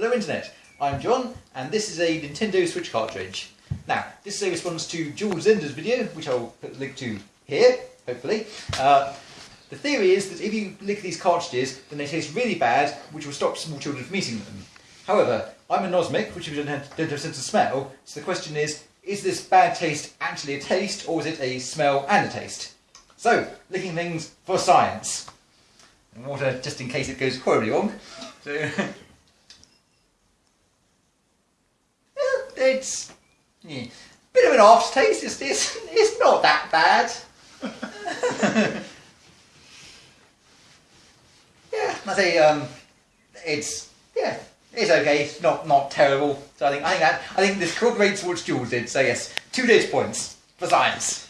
Hello Internet, I'm John and this is a Nintendo Switch cartridge. Now, this is a response to Jules Zender's video, which I'll put the link to here, hopefully. Uh, the theory is that if you lick these cartridges, then they taste really bad, which will stop small children from eating them. However, I'm anosmic, which don't have, don't have a sense of smell, so the question is, is this bad taste actually a taste, or is it a smell and a taste? So, licking things for science. And water, just in case it goes horribly wrong. So, it's yeah, bit of an aftertaste. It's, it's, it's not that bad. yeah, I say um, it's yeah, it's okay. It's not not terrible. So I think I think that I think this corroborates what Jules did. So yes, two data points for science.